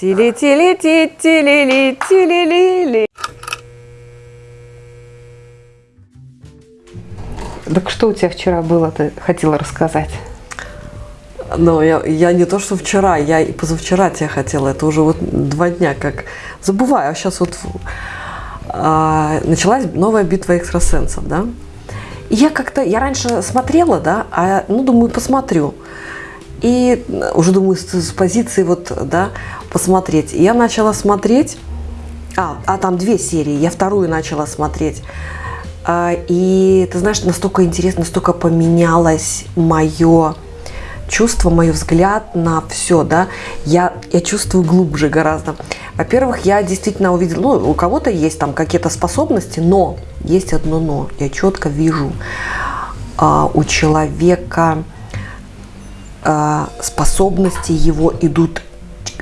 Тили-тили-ти, тили-ли, тили-ли-ли. Так что у тебя вчера было, ты хотела рассказать? Но я, я не то, что вчера, я и позавчера тебя хотела. Это уже вот два дня как. Забываю, а сейчас вот а, началась новая битва экстрасенсов, да? И я как-то, я раньше смотрела, да, а, ну, думаю, посмотрю. И уже думаю, с, с позиции вот, да, посмотреть. Я начала смотреть, а, а там две серии, я вторую начала смотреть. А, и ты знаешь, настолько интересно, настолько поменялось мое чувство, мой взгляд на все, да, я, я чувствую глубже гораздо. Во-первых, я действительно увидела, ну, у кого-то есть там какие-то способности, но есть одно но. Я четко вижу а, у человека а, способности его идут,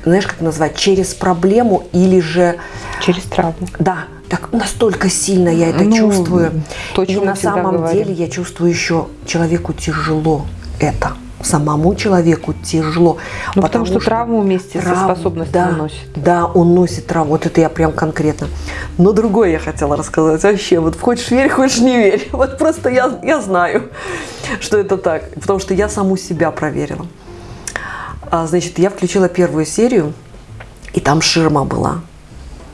знаешь, как назвать, через проблему или же... Через травму. Да, так настолько сильно я это ну, чувствую. То, и на самом говорим. деле я чувствую еще человеку тяжело это самому человеку тяжело. Ну, потому, потому что, что травму вместе трав... со способностью да, носит. Да, он носит травму. Вот это я прям конкретно. Но другое я хотела рассказать. Вообще, вот хочешь верь, хочешь не верь. Вот просто я, я знаю, что это так. Потому что я саму себя проверила. А, значит, я включила первую серию, и там ширма была.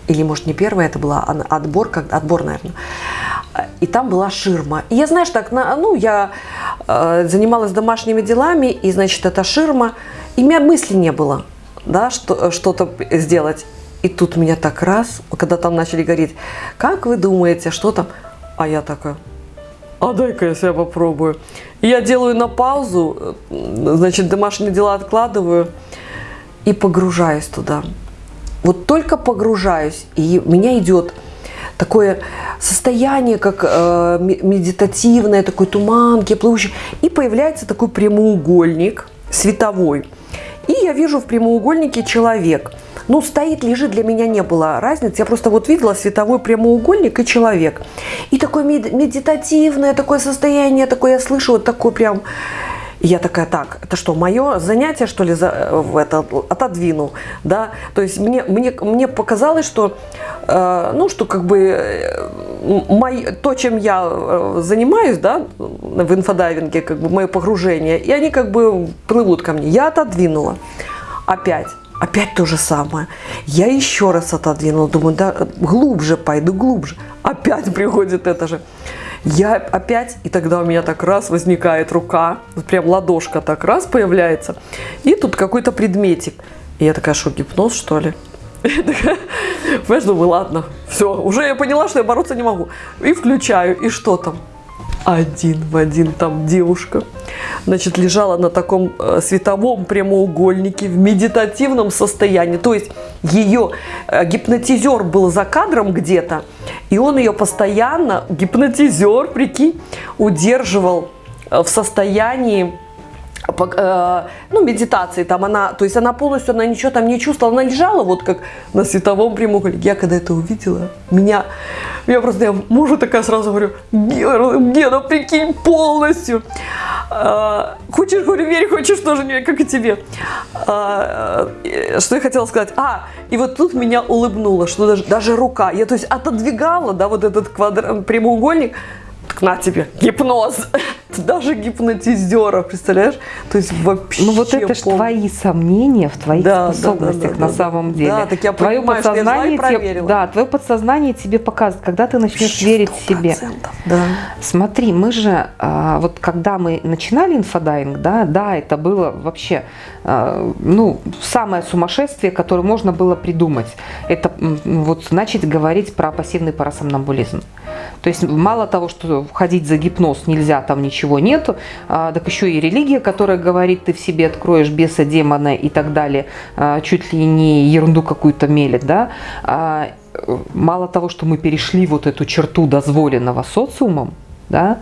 Или, может, не первая это была, отбор, как отбор, наверное и там была ширма. И я, знаешь, так, ну, я э, занималась домашними делами, и, значит, эта ширма, и у меня мысли не было, да, что, что-то сделать. И тут меня так раз, когда там начали гореть, как вы думаете, что там? А я такая, а дай-ка я себя попробую. Я делаю на паузу, значит, домашние дела откладываю и погружаюсь туда. Вот только погружаюсь, и меня идет такое состояние, как э, медитативное, такой туман, плывущий. И появляется такой прямоугольник световой. И я вижу в прямоугольнике человек. Ну, стоит, лежит, для меня не было разницы. Я просто вот видела световой прямоугольник и человек. И такое медитативное такое состояние, такое я слышу, вот такой прям я такая, так, это что, мое занятие, что ли, за, в это, отодвинул, да, то есть мне, мне, мне показалось, что, э, ну, что как бы э, мой, то, чем я э, занимаюсь, да, в инфодайвинге, как бы мое погружение, и они как бы плывут ко мне, я отодвинула, опять, опять то же самое, я еще раз отодвинула, думаю, да, глубже пойду, глубже, опять приходит это же, я опять, и тогда у меня так раз возникает рука, прям ладошка так раз появляется, и тут какой-то предметик. И я такая, что, гипноз, что ли? Понимаешь, думаю, ладно, все, уже я поняла, что я бороться не могу. И включаю, и что там? Один в один там девушка, значит, лежала на таком э, световом прямоугольнике в медитативном состоянии. То есть ее э, гипнотизер был за кадром где-то, и он ее постоянно, гипнотизер, прикинь, удерживал э, в состоянии ну, медитации, там она, то есть она полностью, она ничего там не чувствовала, она лежала вот как на световом прямоугольнике. Я когда это увидела, меня, я просто, я мужу такая сразу говорю, Гена, прикинь, полностью. А, хочешь, говорю, верь, хочешь тоже не, как и тебе. А, что я хотела сказать? А, и вот тут меня улыбнуло, что даже, даже рука, я то есть отодвигала, да, вот этот квадрат, прямоугольник, так на тебе, гипноз. Даже гипнотизера, представляешь? То есть вообще... Ну вот это же твои сомнения в твоих да, способностях да, да, на самом деле. Да, так я твое понимаю, подсознание я тебе, Да, твое подсознание тебе показывает, когда ты начнешь верить себе. Да. Смотри, мы же, а, вот когда мы начинали инфодайинг, да, да, это было вообще, а, ну, самое сумасшествие, которое можно было придумать. Это вот начать говорить про пассивный парасомнамбулизм. То есть мало того, что входить за гипноз нельзя, там ничего нету, а, так еще и религия, которая говорит, ты в себе откроешь беса, демона и так далее, а, чуть ли не ерунду какую-то мелет, да, а, мало того, что мы перешли вот эту черту дозволенного социумом, да,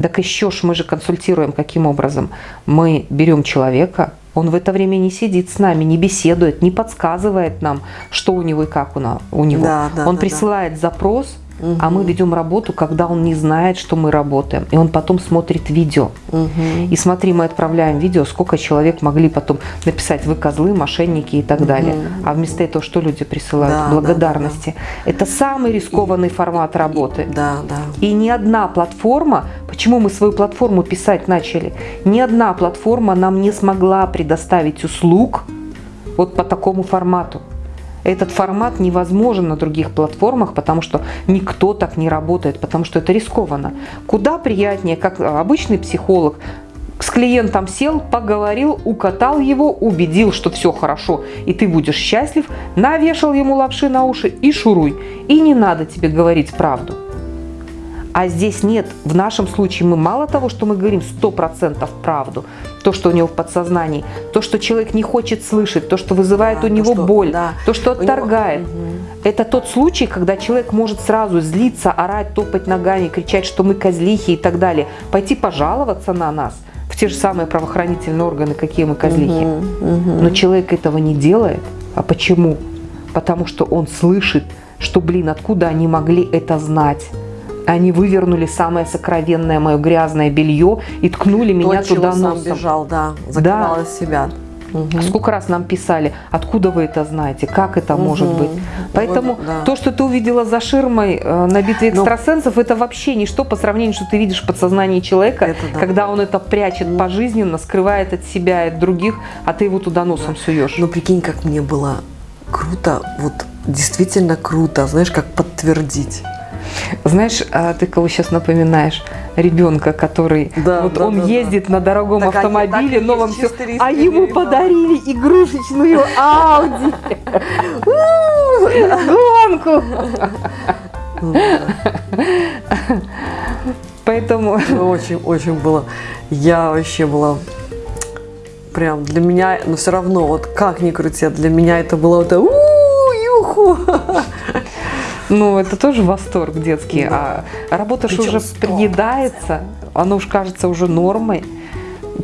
так еще ж мы же консультируем каким образом? Мы берем человека, он в это время не сидит с нами, не беседует, не подсказывает нам, что у него и как у него. Да, да, он да, присылает да. запрос, Угу. А мы ведем работу, когда он не знает, что мы работаем. И он потом смотрит видео. Угу. И смотри, мы отправляем видео, сколько человек могли потом написать, вы козлы, мошенники и так угу. далее. А вместо этого что люди присылают? Да, Благодарности. Да, да. Это самый рискованный и, формат работы. Да, да. И ни одна платформа, почему мы свою платформу писать начали, ни одна платформа нам не смогла предоставить услуг вот по такому формату. Этот формат невозможен на других платформах, потому что никто так не работает, потому что это рискованно. Куда приятнее, как обычный психолог, с клиентом сел, поговорил, укатал его, убедил, что все хорошо, и ты будешь счастлив, навешал ему лапши на уши и шуруй. И не надо тебе говорить правду. А здесь нет. В нашем случае мы мало того, что мы говорим 100% правду, то, что у него в подсознании, то, что человек не хочет слышать, то, что вызывает да, у него то, что, боль, да. то, что отторгает. Него... Это тот случай, когда человек может сразу злиться, орать, топать ногами, кричать, что мы козлихи и так далее, пойти пожаловаться на нас в те же самые правоохранительные органы, какие мы козлихи. Угу, угу. Но человек этого не делает. А почему? Потому что он слышит, что, блин, откуда они могли это знать? Они вывернули самое сокровенное мое грязное белье и ткнули То, меня туда носом. сам бежал, да, закрывала да. себя. Угу. Сколько раз нам писали, откуда вы это знаете, как это угу. может быть. Поэтому вот, да. то, что ты увидела за ширмой э, на битве ну, экстрасенсов, Но... это вообще ничто по сравнению, что ты видишь в подсознании человека, это, да. когда он это прячет угу. пожизненно, скрывает от себя и от других, а ты его туда носом да. суешь. Ну прикинь, как мне было круто, вот действительно круто, знаешь, как подтвердить. Знаешь, а ты кого сейчас напоминаешь? Ребенка, который да, вот да, он да, ездит да. на дорогом так автомобиле, они, новом все, а ему подарили игрушечную Ауди. Гонку. Поэтому... Очень-очень было... Я вообще была прям для меня, но все равно, вот как ни крути, для меня это было вот юху. Ну, это тоже восторг детский. Да. А работа же уже приедается, оно уж кажется уже нормой.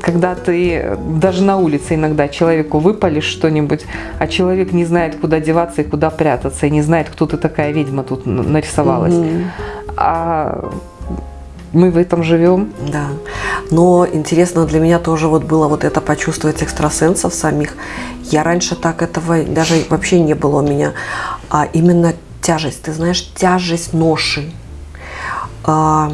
Когда ты даже на улице иногда человеку выпалишь что-нибудь, а человек не знает, куда деваться и куда прятаться, и не знает, кто ты такая ведьма тут нарисовалась. Угу. А мы в этом живем. Да. Но интересно для меня тоже вот было вот это почувствовать экстрасенсов самих. Я раньше так этого даже вообще не было у меня. А именно тяжесть, ты знаешь, тяжесть ноши. А,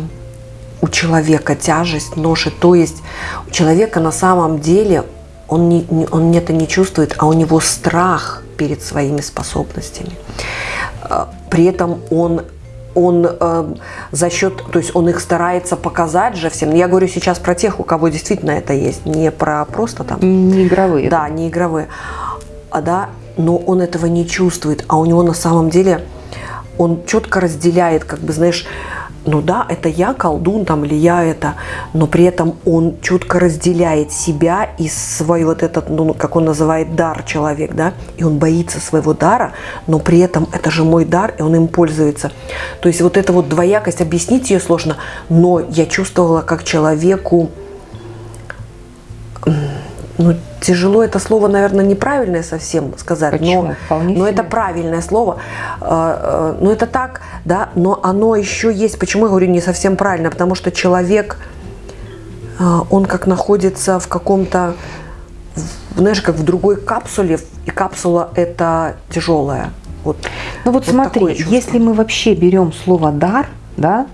у человека тяжесть ноши. То есть у человека на самом деле он, не, он это не чувствует, а у него страх перед своими способностями. А, при этом он он э, за счет, то есть он их старается показать же всем. Я говорю сейчас про тех, у кого действительно это есть, не про просто там. Не игровые. Да, не игровые. А, да, но он этого не чувствует, а у него на самом деле он четко разделяет, как бы, знаешь, ну да, это я колдун там или я это, но при этом он четко разделяет себя и свой вот этот, ну, как он называет, дар человек, да, и он боится своего дара, но при этом это же мой дар, и он им пользуется. То есть вот эта вот двоякость, объяснить ее сложно, но я чувствовала, как человеку, ну, тяжело это слово, наверное, неправильное совсем сказать, Почему? но, но это правильное слово. А, а, но это так, да, но оно еще есть. Почему я говорю не совсем правильно? Потому что человек, а, он как находится в каком-то, знаешь, как в другой капсуле, и капсула это тяжелая. Вот, ну вот, вот смотри, если мы вообще берем слово дар, да,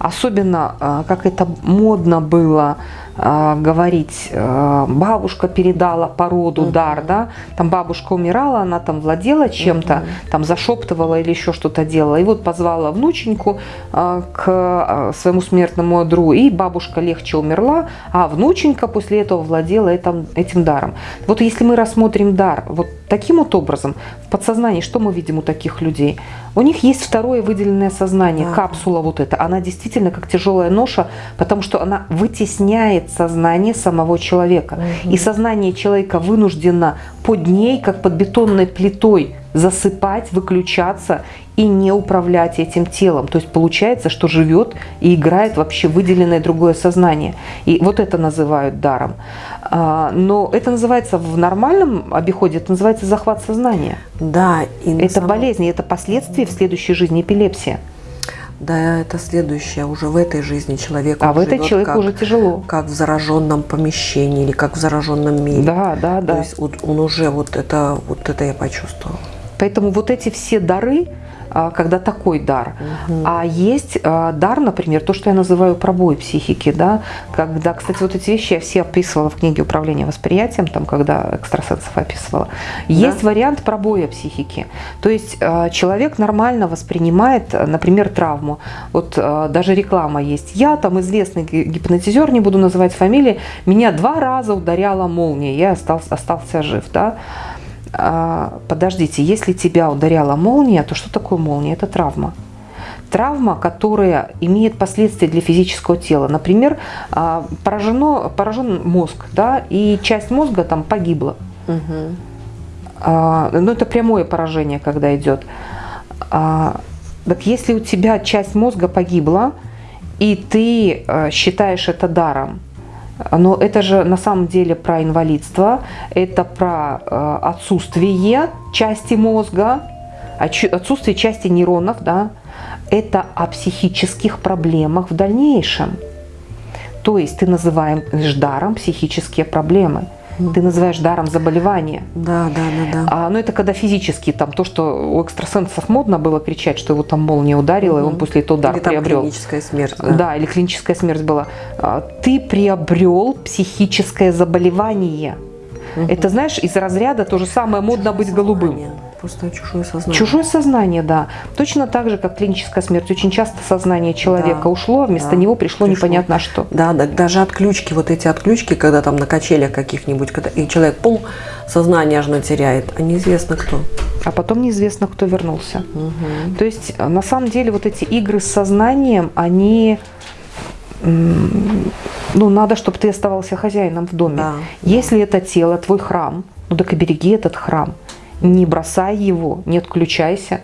особенно как это модно было говорить, а, бабушка передала породу, угу. дар, да, там бабушка умирала, она там владела чем-то, угу. там зашептывала или еще что-то делала, и вот позвала внученьку а, к своему смертному одру, и бабушка легче умерла, а внученька после этого владела этим, этим даром. Вот если мы рассмотрим дар вот таким вот образом, в подсознании что мы видим у таких людей? У них есть второе выделенное сознание, да. капсула вот эта, она действительно как тяжелая ноша, потому что она вытесняет сознание самого человека. Угу. И сознание человека вынуждено под ней, как под бетонной плитой, засыпать, выключаться и не управлять этим телом. То есть получается, что живет и играет вообще выделенное другое сознание. И вот это называют даром. А, но это называется в нормальном обиходе, это называется захват сознания. Да. И это самом... болезнь, это последствия в следующей жизни эпилепсия. Да, это следующее. Уже в этой жизни человек А в этой человеку как, уже тяжело. Как в зараженном помещении или как в зараженном мире. Да, да, да. То есть вот он уже вот это, вот это я почувствовала. Поэтому вот эти все дары, когда такой дар. Угу. А есть а, дар, например, то, что я называю пробой психики, да, когда, кстати, вот эти вещи я все описывала в книге «Управление восприятием», там, когда экстрасенсов описывала. Есть да? вариант пробоя психики. То есть а, человек нормально воспринимает, например, травму. Вот даже реклама есть. Я там известный гипнотизер, не буду называть фамилии, меня два раза ударяла молния, я остался, остался жив, да. А, подождите, если тебя ударяла молния, то что такое молния? Это травма. Травма, которая имеет последствия для физического тела. Например, а, поражено, поражен мозг, да, и часть мозга там погибла. Угу. Ну, это прямое поражение, когда идет. Так если у тебя часть мозга погибла, и ты считаешь это даром, но это же на самом деле про инвалидство, это про э, отсутствие части мозга, отсутствие части нейронов, да, это о психических проблемах в дальнейшем. То есть ты называешь даром психические проблемы ты называешь даром заболевания. Да, да, да, да. А, ну это когда физически, там то, что у экстрасенсов модно было кричать, что его там молния ударила, угу. и он после этого удар или приобрел. Там клиническая смерть. Да. да, или клиническая смерть была. А, ты приобрел психическое заболевание. Угу. Это, знаешь, из разряда то же самое модно быть голубым. Просто чужое сознание. Чужое сознание, да. Точно так же, как клиническая смерть. Очень часто сознание человека да, ушло, а вместо да, него пришло, пришло непонятно что. Да, да, даже отключки, вот эти отключки, когда там на качелях каких-нибудь, когда, и человек пол сознание аж теряет, а неизвестно кто. А потом неизвестно, кто вернулся. Угу. То есть, на самом деле, вот эти игры с сознанием, они ну, надо, чтобы ты оставался хозяином в доме. Да, Если да. это тело, твой храм, ну так и береги этот храм не бросай его, не отключайся.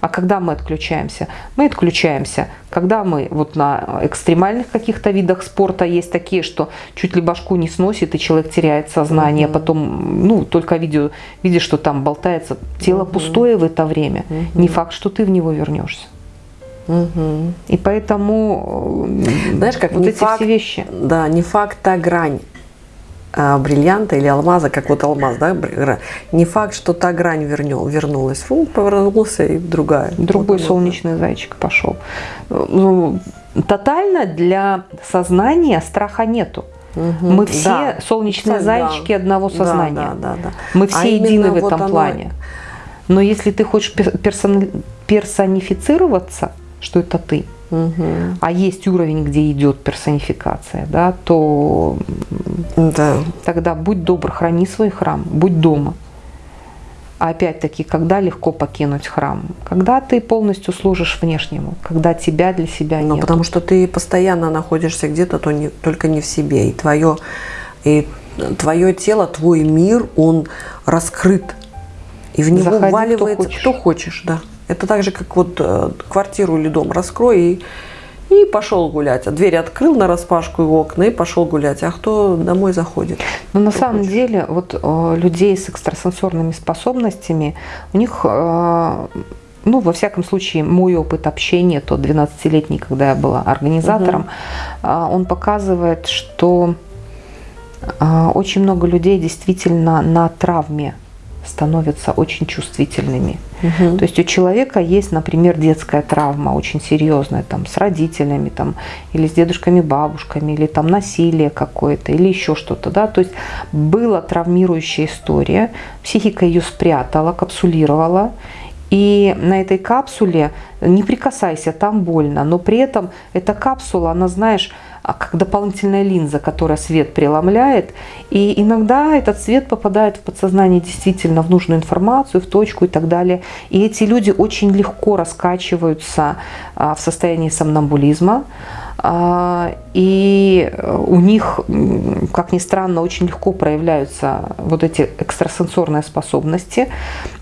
А когда мы отключаемся? Мы отключаемся, когда мы вот на экстремальных каких-то видах спорта есть такие, что чуть ли башку не сносит, и человек теряет сознание, mm потом, ну, только видео, видишь, что там болтается. Тело mm пустое в это время. Mm Не факт, что ты в него вернешься. Угу. И поэтому, знаешь, как вот эти факт, все вещи. Да, не факт, а грань бриллианта или алмаза, как вот алмаз, да, не факт, что та грань вернул, вернулась. Фу, повернулся и другая. Другой вот, солнечный вот. зайчик пошел. Ну, тотально для сознания страха нету. Угу, Мы все да. солнечные да. зайчики одного сознания. Да, да, да, да. Мы все а едины в этом вот плане. Но если ты хочешь персон... персонифицироваться, что это ты, угу. а есть уровень, где идет персонификация, да, то да. тогда будь добр, храни свой храм, будь дома. А опять-таки, когда легко покинуть храм? Когда ты полностью служишь внешнему, когда тебя для себя нет. Ну, потому что ты постоянно находишься где-то, то не, только не в себе. И твое, и твое тело, твой мир, он раскрыт. И в него Заходи, вваливается кто, кто хочешь, да. Это так же, как вот э, квартиру или дом раскрой и, и пошел гулять. А дверь открыл на распашку и окна и пошел гулять. А кто домой заходит? Но ну, на самом хочет? деле вот э, людей с экстрасенсорными способностями, у них... Э, ну, во всяком случае, мой опыт общения, тот 12-летний, когда я была организатором, угу. он показывает, что очень много людей действительно на травме становятся очень чувствительными. Угу. То есть у человека есть, например, детская травма очень серьезная, там, с родителями, там, или с дедушками, бабушками, или там насилие какое-то, или еще что-то. Да? То есть была травмирующая история, психика ее спрятала, капсулировала, и на этой капсуле не прикасайся, там больно, но при этом эта капсула, она, знаешь, как дополнительная линза, которая свет преломляет. И иногда этот свет попадает в подсознание действительно в нужную информацию, в точку и так далее. И эти люди очень легко раскачиваются а, в состоянии сомнамбулизма. А, и у них, как ни странно, очень легко проявляются вот эти экстрасенсорные способности.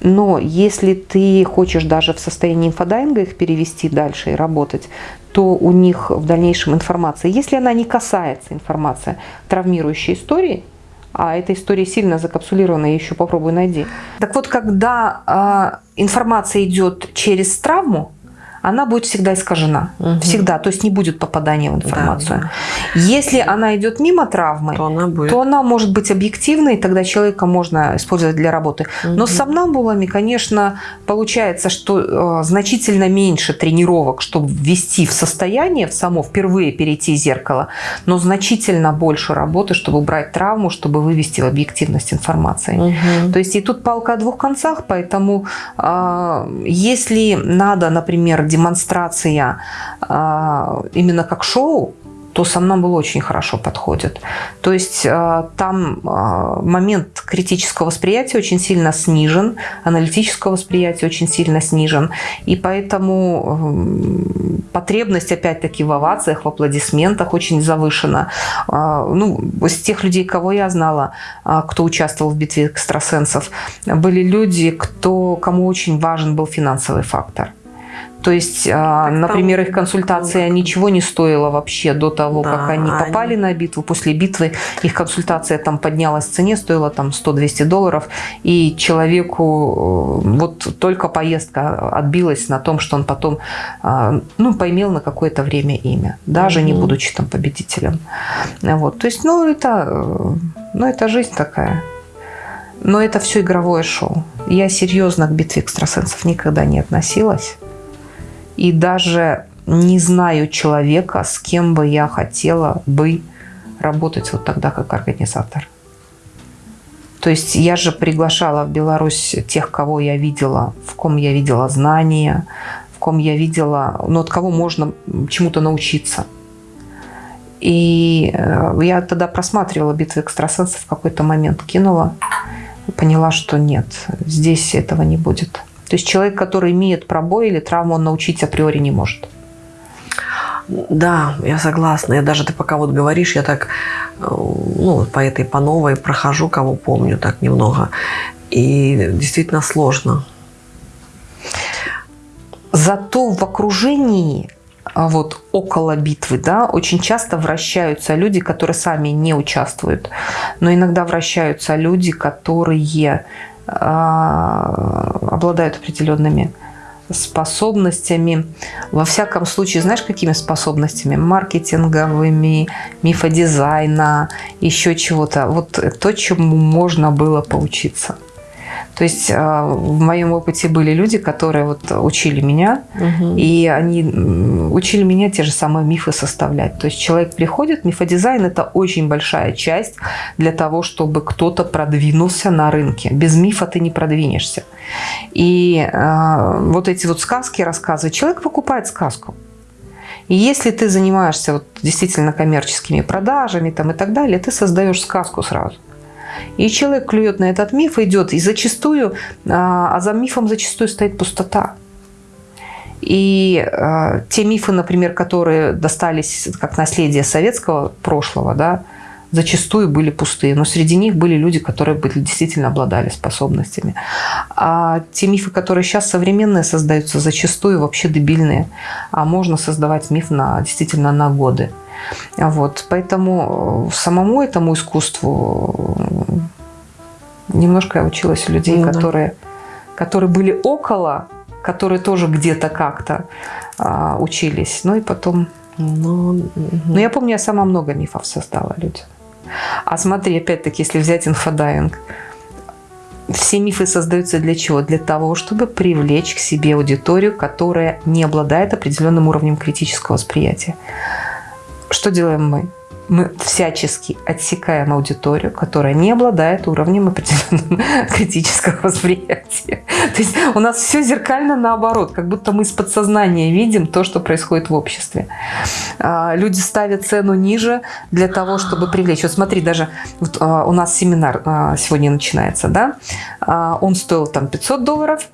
Но если ты хочешь даже в состоянии инфодайинга их перевести дальше и работать, то у них в дальнейшем информация, если она не касается информации травмирующей истории, а эта история сильно закапсулирована, я еще попробую найди. Так вот, когда э, информация идет через травму, она будет всегда искажена. Мгм. Всегда. То есть не будет попадания в информацию. Да, Если она идет мимо травмы, То она будет. то она может быть объективной, и тогда человека можно использовать для работы. Но с сомнамбулами, конечно, получается, что э, значительно меньше тренировок, чтобы ввести в состояние, в само впервые перейти зеркало, но значительно больше работы, чтобы убрать травму, чтобы вывести в объективность информации. Мгм. То есть и тут палка о двух концах, поэтому а, если надо, например, демонстрация а, именно как шоу, то сомнамбул очень хорошо подходит. То есть а, там а, момент критического восприятия очень сильно снижен, аналитического восприятия очень сильно снижен, и поэтому потребность опять-таки в овациях, в аплодисментах очень завышена. Ну, из тех людей, кого я знала, кто участвовал в битве экстрасенсов, были люди, кто, кому очень важен был финансовый фактор. То есть, а, там- например, их консультация ну, ничего не стоила вообще до того, Да, как они они- попали на битву. После битвы их консультация там поднялась в цене, стоила там 100-200 долларов. И человеку э, вот только поездка отбилась на том, что он потом а, ну, поимел на какое-то время имя, даже не Мгм. будучи там победителем. Вот. То есть, ну, это, э, ну, это жизнь такая. Но это все игровое шоу. Я серьезно к битве экстрасенсов никогда не относилась. И даже не знаю человека, с кем бы я хотела бы работать вот тогда как организатор. То есть я же приглашала в Беларусь тех, кого я видела, в ком я видела знания, в ком я видела, ну, от кого можно чему-то научиться. И э, я тогда просматривала битвы экстрасенсов в какой-то момент, кинула, поняла, что нет, здесь этого не будет. То есть человек, который имеет пробой или травму, он научить априори не может. Да, я согласна. Я даже ты пока вот говоришь, я так э, ну, по этой, по новой прохожу, кого помню, так немного. И действительно сложно. Зато в окружении а, вот около битвы, да, очень часто вращаются люди, которые сами не участвуют, но иногда вращаются люди, которые обладают определенными способностями. Во всяком случае, знаешь, какими способностями? Маркетинговыми, мифодизайна, еще чего-то. Вот то, чему можно было поучиться. То есть а, в моем опыте были люди, которые вот учили меня, и они учили меня те же самые мифы составлять. То есть человек приходит, мифодизайн – это очень большая часть для того, чтобы кто-то продвинулся на рынке. Без мифа ты не продвинешься. И э, вот эти вот сказки рассказывают. Человек покупает сказку. И если ты занимаешься вот действительно коммерческими продажами там, и так далее, ты создаешь сказку сразу. И человек клюет на этот миф, идет, и зачастую, а а за мифом зачастую стоит пустота. И э, те мифы, например, которые достались как наследие советского прошлого, да, зачастую были пустые. Но среди них были люди, которые были, действительно обладали способностями. А те мифы, которые сейчас современные создаются, зачастую вообще дебильные. А можно создавать миф на, действительно на годы. Вот. Поэтому э, самому этому искусству э, немножко я училась у людей, Ну да. которые, которые были около, которые тоже где-то как-то а, учились. Ну и потом... Ну, мгм. Ну, я помню, я сама много мифов создала людям. А смотри, опять-таки, если взять инфодайинг, все мифы создаются для чего? Для того, чтобы привлечь к себе аудиторию, которая не обладает определенным уровнем критического восприятия. Что делаем мы? Мы всячески отсекаем аудиторию, которая не обладает уровнем определенного критического восприятия. То есть у нас все зеркально наоборот, как будто мы из подсознания видим то, что происходит в обществе. А, Люди ставят цену ниже для того, чтобы привлечь. Вот смотри, даже вот, а, у нас семинар а, сегодня начинается, да? Он стоил там 500 долларов,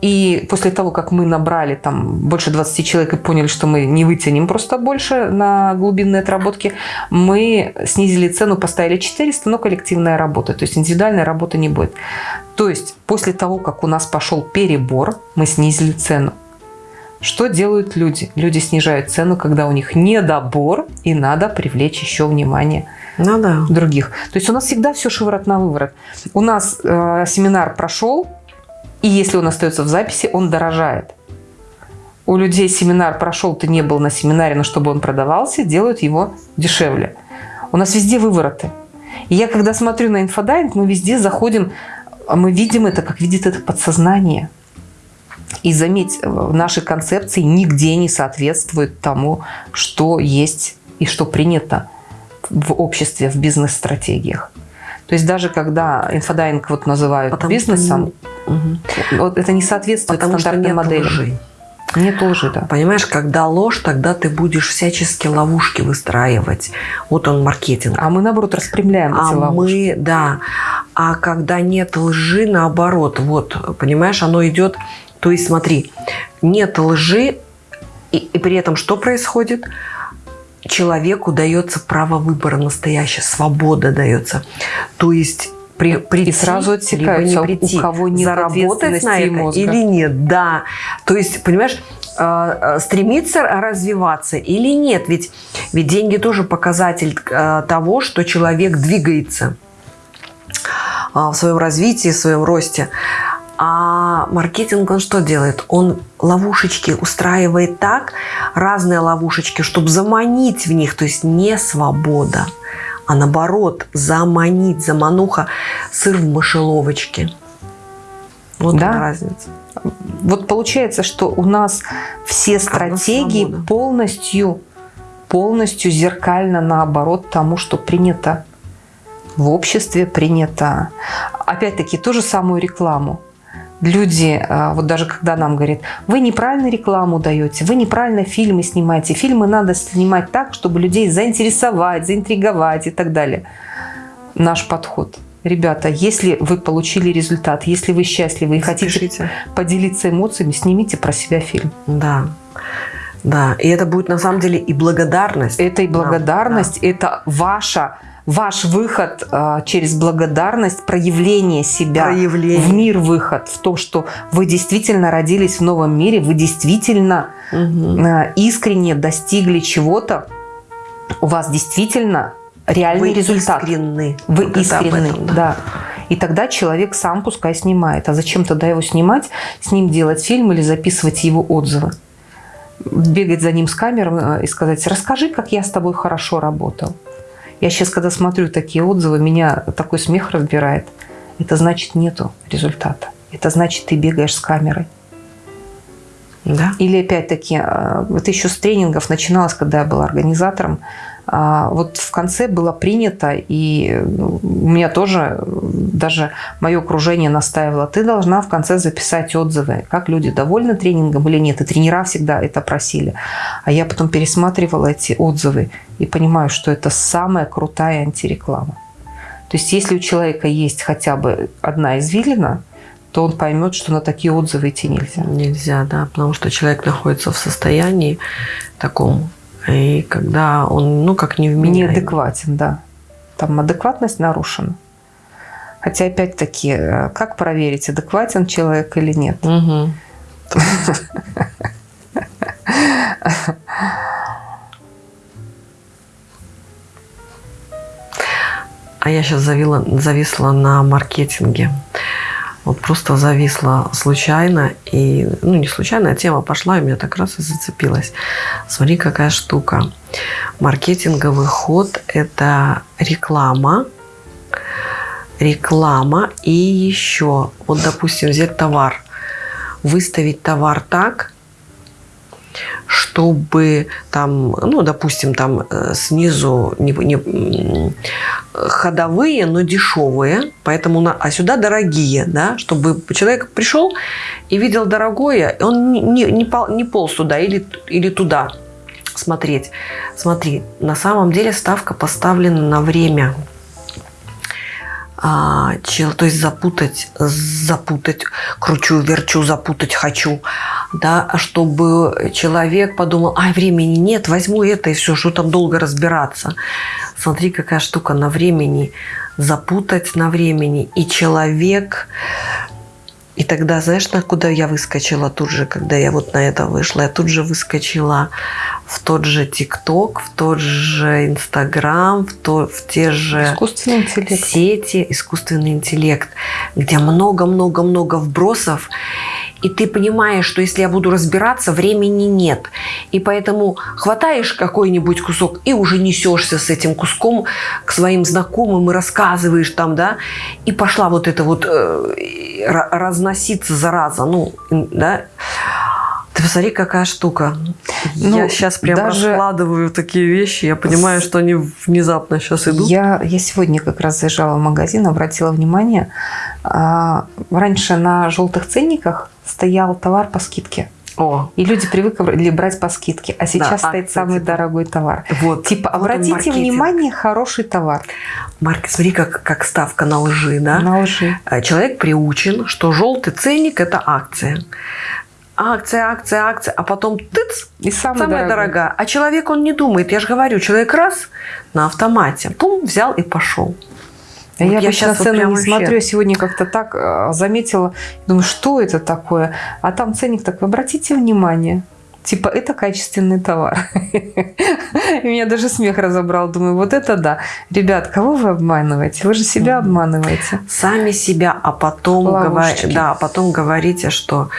и после того, как мы набрали там больше 20 человек и поняли, что мы не вытянем просто больше на глубинные отработки, мы снизили цену, поставили 400, но коллективная работа, то есть индивидуальной работы не будет. То есть после того, как у нас пошел перебор, мы снизили цену. Что делают люди? Люди снижают цену, когда у них недобор, и надо привлечь еще внимание Ну да. других. То есть у нас всегда все шиворот на выворот. У нас э, семинар прошел, и если он остается в записи, он дорожает. у людей семинар прошел, ты не был на семинаре, но чтобы он продавался, делают его дешевле. У нас везде вывороты. И я когда смотрю на инфодайинг, мы везде заходим, мы видим это, как видит это подсознание. И заметь, наши концепции нигде не соответствуют тому, что есть и что принято в обществе, в бизнес-стратегиях. То есть даже когда инфодайинг вот называют Потому бизнесом, что... вот это не соответствует Потому стандартной модели. Лжи. Нет лжи, да. Понимаешь, когда ложь, тогда ты будешь всячески ловушки выстраивать. Вот он маркетинг. А мы, наоборот, распрямляем а эти ловушки. мы, да. А когда нет лжи, наоборот, вот, понимаешь, оно идет... То есть смотри, нет лжи, и, и при этом что происходит? Человеку дается право выбора настоящее, свобода дается. То есть при, прийти, и сразу отсекаются, либо не прийти, у кого нет заработать на это мозга. или нет. Да, то есть, понимаешь, э, э, стремиться развиваться или нет. Ведь, ведь деньги тоже показатель э, того, что человек двигается в своем развитии, в своем росте. А маркетинг он что делает? Он ловушечки устраивает так, разные ловушечки, чтобы заманить в них, то есть не свобода а наоборот заманить, замануха сыр в мышеловочке. Вот да. разница. Вот получается, что у нас все стратегии полностью, полностью зеркально наоборот тому, что принято в обществе, принято. Опять-таки, ту же самую рекламу люди, а, вот даже когда нам говорят, вы неправильно рекламу даете, вы неправильно фильмы снимаете, фильмы надо снимать так, чтобы людей заинтересовать, заинтриговать и так далее. Наш подход. Ребята, если вы получили результат, если вы счастливы и Спешите. хотите поделиться эмоциями, снимите про себя фильм. Да. Да, и это будет на самом деле и благодарность. Это и благодарность, да, да. это ваша ваш выход э, через благодарность, проявление себя проявление. в мир выход, в то, что вы действительно родились в новом мире, вы действительно угу. э, искренне достигли чего-то, у вас действительно реальный вы результат. Искренны. Вы вот искренны, этом, да. да. И тогда человек сам пускай снимает. А зачем тогда его снимать, с ним делать фильм или записывать его отзывы? Бегать за ним с камерой и сказать, расскажи, как я с тобой хорошо работал. Я сейчас, когда смотрю такие отзывы, меня такой смех разбирает. Это значит нету результата. Это значит ты бегаешь с камерой. Да. Или опять-таки, э, это еще с тренингов начиналось, когда я была организатором. А, вот в конце было принято, и ну, у меня тоже, даже мое окружение настаивало, ты должна в конце записать отзывы, как люди довольны тренингом или нет. И тренера всегда это просили. А я потом пересматривала эти отзывы и понимаю, что это самая крутая антиреклама. То есть если у человека есть хотя бы одна извилина, то он поймет, что на такие отзывы идти нельзя. Нельзя, да, потому что человек находится в состоянии таком и когда он, ну, как невменяемый. Неадекватен, да. Там адекватность нарушена. Хотя, опять-таки, э, как проверить, адекватен человек или нет? Угу. А я сейчас зависла на маркетинге вот просто зависла случайно. И, ну, не случайно, а тема пошла, и меня так раз и зацепилась. Смотри, какая штука. Маркетинговый ход – это реклама, реклама и еще, вот, допустим, взять товар, выставить товар так, чтобы там, ну, допустим, там э, снизу не, не, ходовые, но дешевые, поэтому на, а сюда дорогие, да, чтобы человек пришел и видел дорогое, он не, не, не, пол, не полз туда или, или туда смотреть. Смотри, на самом деле ставка поставлена на время а, чел, то есть запутать, запутать, кручу, верчу, запутать хочу, да, чтобы человек подумал, ай, времени нет, возьму это и все, что там долго разбираться. Смотри, какая штука на времени, запутать на времени, и человек и тогда, знаешь, на куда я выскочила тут же, когда я вот на это вышла? Я тут же выскочила в тот же ТикТок, в тот же Инстаграм, в, то, в те же сети, искусственный интеллект, где много-много-много вбросов. И ты понимаешь, что если я буду разбираться, времени нет. И поэтому хватаешь какой-нибудь кусок и уже несешься с этим куском к своим знакомым и рассказываешь там, да, и пошла вот эта вот э, разноситься зараза, ну, да, ты посмотри, какая штука. Ну, я сейчас прям даже... раскладываю такие вещи, я понимаю, что они внезапно сейчас идут. Я, я сегодня как раз заезжала в магазин, обратила внимание, а, раньше на желтых ценниках стоял товар по скидке. О. И люди привыкли брать по скидке. А сейчас да, стоит а, самый типа, дорогой товар. Вот. Типа, вот обратите внимание, хороший товар. Марк, смотри, как, как ставка на лжи, да? На лжи. Человек приучен, что желтый ценник – это акция акция, акция, акция, а потом тыц, и самая, самая дорогая. А человек, он не думает. Я же говорю, человек раз на автомате, пум, взял и пошел. А вот я, я сейчас цены вот не вообще... смотрю, сегодня как-то так а, заметила, думаю, что это такое? А там ценник такой, обратите внимание, Типа, это качественный товар. И меня даже смех разобрал. Думаю, вот это да. Ребят, кого вы обманываете? Вы же себя обманываете. Сами себя, а потом, говор... да, а потом говорите, что...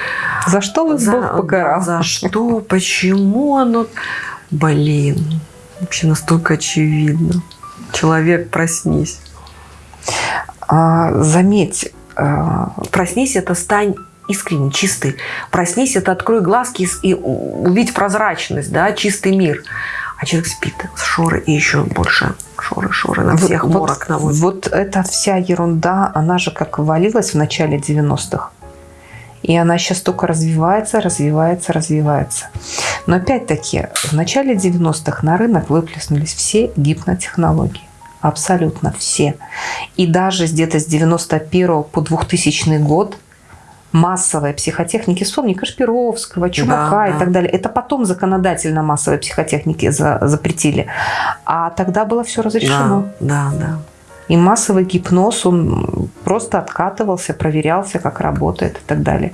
За что вас за... Бог покарал? За что? Почему оно... Блин, вообще настолько очевидно. Человек, проснись. А, заметь. А... Проснись, это стань искренне, чистый. Проснись, это открой глазки и увидь прозрачность, да, чистый мир. А человек спит, шоры и еще больше шоры, шоры на всех вот, морок наводит. Вот эта вся ерунда, она же как валилась в начале 90-х. И она сейчас только развивается, развивается, развивается. Но опять-таки, в начале 90-х на рынок выплеснулись все гипнотехнологии. Абсолютно все. И даже где-то с 91 по 2000 год – массовой психотехники, вспомни Кашпировского, Чумака да, и да. так далее. Это потом законодательно массовой психотехники за, запретили. А тогда было все разрешено. Да, да, да. И массовый гипноз, он просто откатывался, проверялся, как работает и так далее.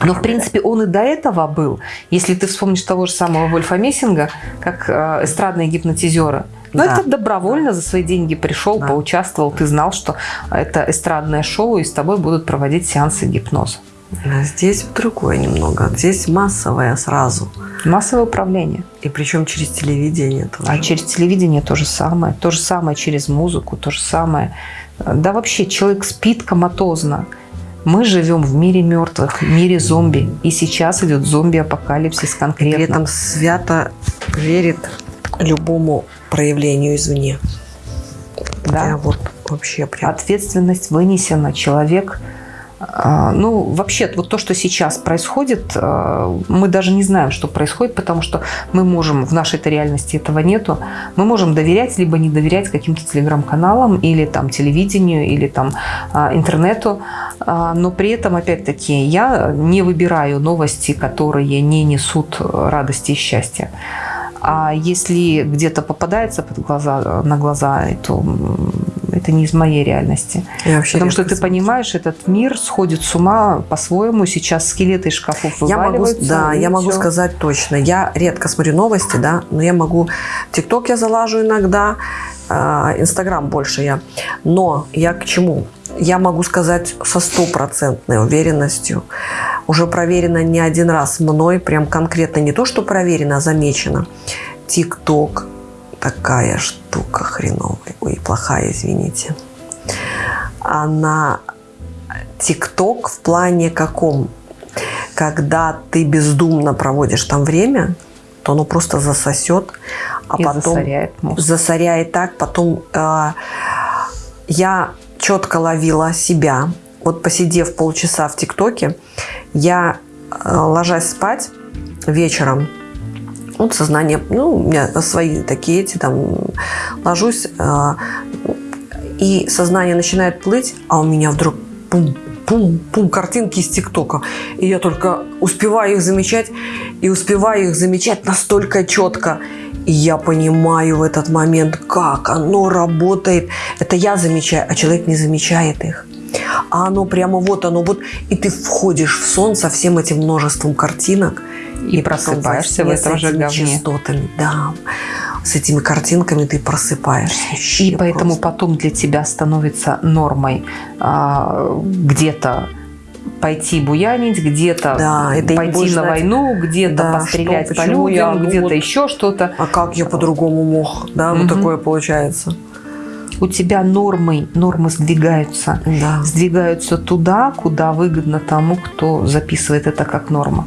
Но, в принципе, он и до этого был. Если ты вспомнишь того же самого Вольфа Мессинга, как э, эстрадные гипнотизеры – но да. это добровольно за свои деньги пришел, да. поучаствовал, ты знал, что это эстрадное шоу, и с тобой будут проводить сеансы гипноза. Здесь другое немного. Здесь массовое сразу. Массовое управление. И причем через телевидение тоже. А через телевидение то же самое. То же самое через музыку, то же самое. Да вообще человек спит коматозно. Мы живем в мире мертвых, в мире зомби. И сейчас идет зомби-апокалипсис конкретно. При этом свято верит любому проявлению извне. Да. Я вот вообще прям... Ответственность вынесена. Человек а, ну, вообще, вот то, что сейчас происходит, а, мы даже не знаем, что происходит, потому что мы можем, в нашей-то реальности этого нету, мы можем доверять, либо не доверять каким-то телеграм-каналам, или там телевидению, или там а, интернету, но при этом, опять-таки, я не выбираю новости, которые не несут радости и счастья. А если где-то попадается под глаза, на глаза, то это не из моей реальности. Потому что ты понимаешь, этот мир сходит с ума по-своему. Сейчас скелеты из шкафов я могу, Да, я могу все. сказать точно. Я редко смотрю новости, да, но я могу... ТикТок я залажу иногда, а, Инстаграм больше я. Но я к чему? Я могу сказать со стопроцентной уверенностью, уже проверено не один раз мной, прям конкретно не то, что проверено, а замечено. ТикТок такая штука хреновая. Ой, плохая, извините. Она ТикТок в плане каком? Когда ты бездумно проводишь там время, то оно просто засосет, а И потом засоряет, мозг. засоряет так, потом э, я четко ловила себя. Вот посидев полчаса в ТикТоке, я, э, ложась спать вечером, вот сознание, ну, у меня свои такие эти, там, ложусь, э, и сознание начинает плыть, а у меня вдруг пум, пум, пум, картинки из ТикТока. И я только успеваю их замечать, и успеваю их замечать настолько четко. И я понимаю в этот момент, как оно работает. Это я замечаю, а человек не замечает их. А оно прямо вот оно вот. И ты входишь в сон со всем этим множеством картинок. И, и просыпаешься в этом же говне. частотами, да. С этими картинками ты просыпаешься. И поэтому потом для тебя становится нормой а, где-то пойти буянить, где-то Да, это пойти на знать, войну, где-то да, пострелять что, по людям, ну где-то вот. еще что-то. А как я по-другому мог? Да, вот Мгм. такое получается. У тебя нормы, нормы сдвигаются. Да. Сдвигаются туда, куда выгодно тому, кто записывает это как норма.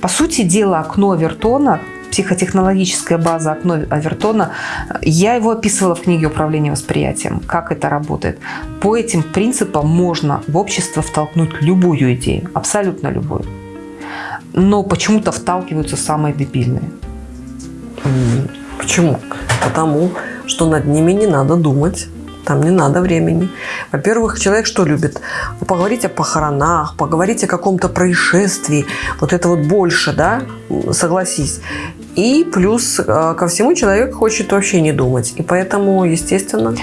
По сути дела, окно Авертона, психотехнологическая база окно Авертона, я его описывала в книге «Управление восприятием», как это работает. По этим принципам можно в общество втолкнуть любую идею, абсолютно любую. Но почему-то вталкиваются самые дебильные. Почему? Потому что над ними не надо думать. Там не надо времени. Во-первых, человек что любит? Поговорить о похоронах, поговорить о каком-то происшествии. Вот это вот больше, да? Согласись. И плюс э, ко всему человек хочет вообще не думать. И поэтому, естественно,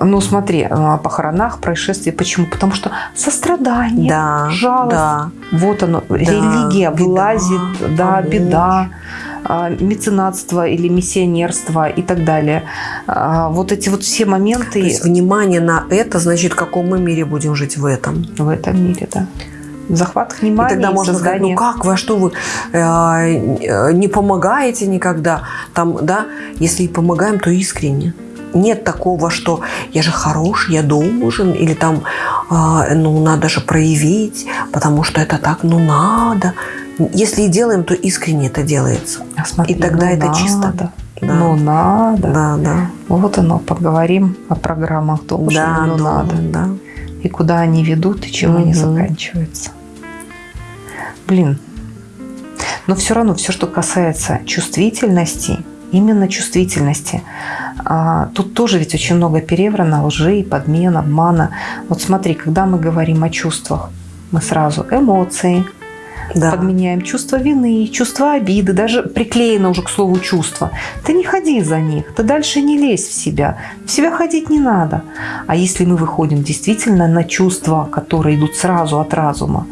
Ну смотри, о похоронах, происшествии. Почему? Потому что сострадание, да, жалость. да, Вот оно, религия беда, влазит, да, помочь. беда, меценатство или миссионерство и так далее. А, Вот эти вот все моменты То есть внимание на это, значит, в каком мы мире будем жить в этом. в этом мире, да. Захват И внимания, тогда можно сказать, создание. ну как вы, а что вы э, э, не помогаете никогда? Там, да, если и помогаем, то искренне. Нет такого, что я же хороший, я должен, или там, э, ну, надо же проявить, потому что это так, ну, надо. Если и делаем, то искренне это делается. А смотри, и тогда ну это надо, чисто. Да. Ну надо. Да, да. Вот оно, поговорим о программах тоже, Да, ну да, надо. да. и куда они ведут, и чем они Мгм. заканчиваются. Блин. Но все равно, все, что касается чувствительности, именно чувствительности, а, тут тоже ведь очень много переврано, лжи, подмен, обмана. Вот смотри, когда мы говорим о чувствах, мы сразу эмоции, Да. подменяем чувство вины, чувство обиды, даже приклеено уже к слову чувство. Ты не ходи за них, ты дальше не лезь в себя. В себя ходить не надо. А если мы выходим действительно на чувства, которые идут сразу от разума,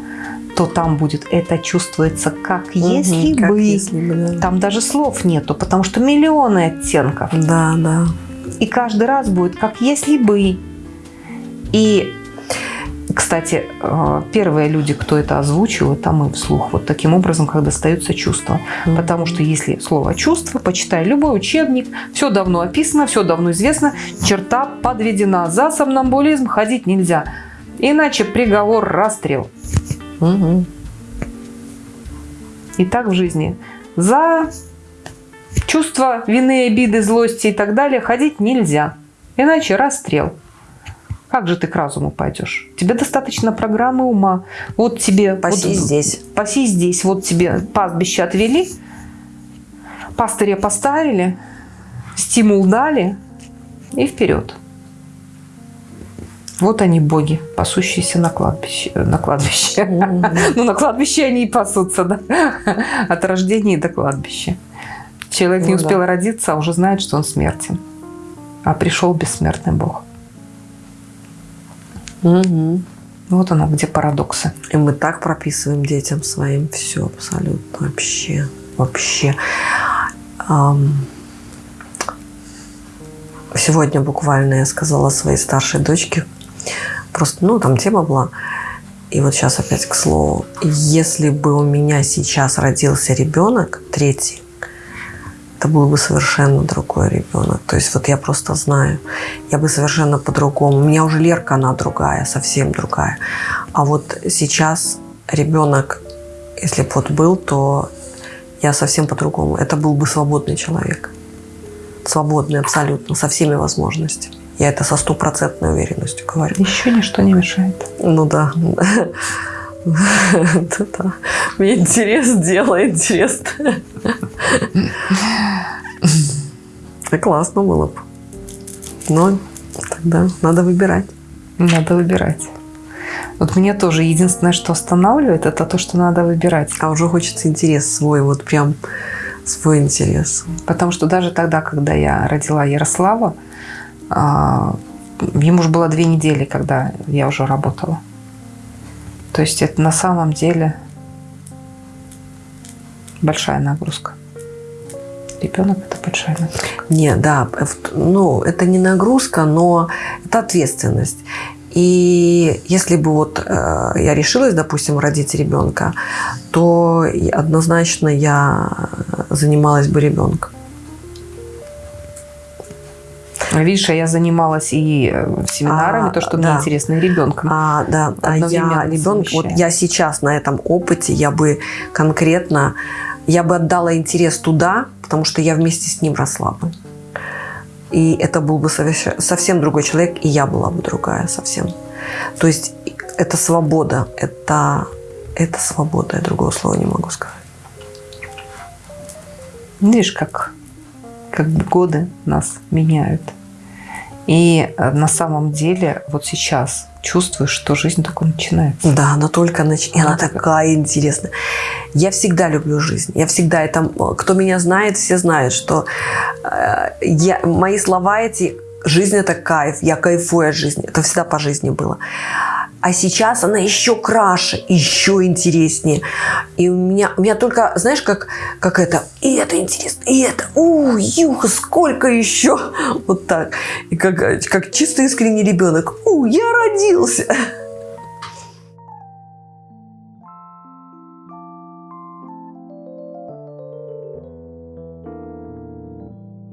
то там будет это чувствуется как Мгм, если как бы. если бы, да. Там даже слов нету, потому что миллионы оттенков. Да, да. И каждый раз будет как если бы. И, кстати, э, первые люди, кто это озвучил, это мы вслух. Вот таким образом, как достаются чувства. Потому что если слово чувство, почитай любой учебник, все давно описано, все давно известно, черта подведена. За сомнамбулизм ходить нельзя. Иначе приговор расстрел. Мгм. И так в жизни. За чувство вины, обиды, злости и так далее ходить нельзя. Иначе расстрел. Как же ты к разуму пойдешь? Тебе достаточно программы ума. Вот тебе... Паси вот, здесь. Паси здесь. Вот тебе пастбище отвели, пастыря поставили, стимул дали и вперед. Вот они, боги, пасущиеся на кладбище. На кладбище. Мгм. Ну, на кладбище они и пасутся, да? От рождения до кладбища. Человек не Ну да. успел родиться, а уже знает, что он смертен. А пришел бессмертный Бог. Мгм. Вот оно, где парадоксы. И мы так прописываем детям своим все абсолютно вообще. Вообще. Сегодня буквально я сказала своей старшей дочке, просто, ну, там тема была, и вот сейчас опять к слову, если бы у меня сейчас родился ребенок, третий, это был бы совершенно другой ребенок. То есть вот я просто знаю, я бы совершенно по-другому. У меня уже Лерка, она другая, совсем другая. А вот сейчас ребенок, если бы вот был, то я совсем по-другому. Это был бы свободный человек. Свободный абсолютно, со всеми возможностями. Я это со стопроцентной уверенностью говорю. Еще ничто не мешает. Ну да. Мне интерес, дело интересно. Да классно было бы. Но тогда надо выбирать. Надо выбирать. Вот мне тоже единственное, что останавливает, это то, что надо выбирать. А уже хочется интерес свой, вот прям свой интерес. Потому что даже тогда, когда я родила Ярослава, а, ему же было две недели, когда я уже работала. То есть это на самом деле большая нагрузка. Ребенок это большая нагрузка. Не, да, в- ну, это не нагрузка, но это ответственность. И если бы вот э, я решилась, допустим, родить ребенка, то однозначно я занималась бы ребенком. Видишь, а я занималась и э, семинарами, А, то, что да. мне интересно, и ребенком. А, да, а я Одновременно ребенок, вот я сейчас на этом опыте, я бы конкретно, я бы отдала интерес туда, потому что я вместе с ним росла бы. И это был бы совсем другой человек, и я была бы другая совсем. То есть это свобода, это, это свобода, я другого слова не могу сказать. Видишь, как, как годы нас меняют. И э, на самом деле вот сейчас чувствуешь, что жизнь только начинается. Да, она только нач... и она такая интересная. Я всегда люблю жизнь. Я всегда это... Кто меня знает, все знают, что э, я... мои слова эти «жизнь – это кайф», «я кайфую от жизни». Это всегда по жизни было. А сейчас она еще краше, еще интереснее. И у меня, у меня только, знаешь, как, как это, и это интересно, и это, у, юха, сколько еще? Вот так. И как, как чисто искренний ребенок, у, я родился.